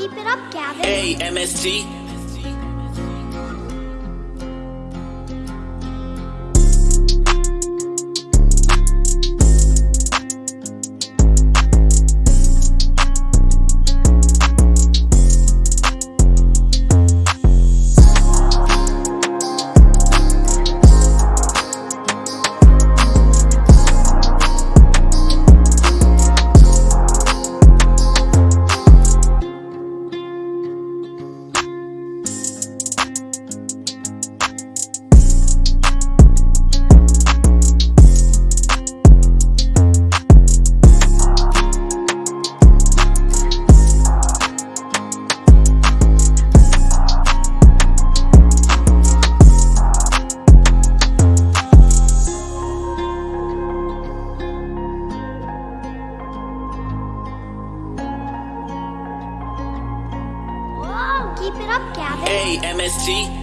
keep it up, Gavin. Hey, MST. Keep it up, Gavin. Hey, MST.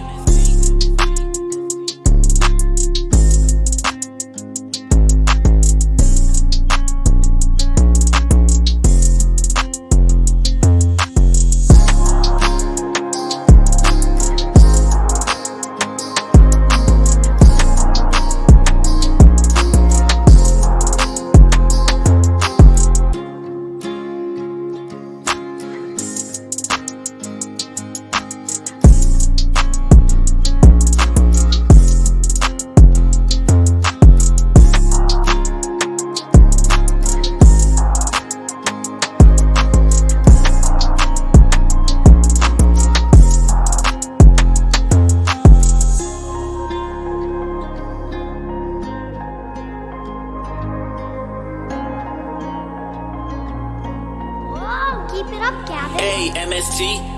It up, Gavin. Hey, MST.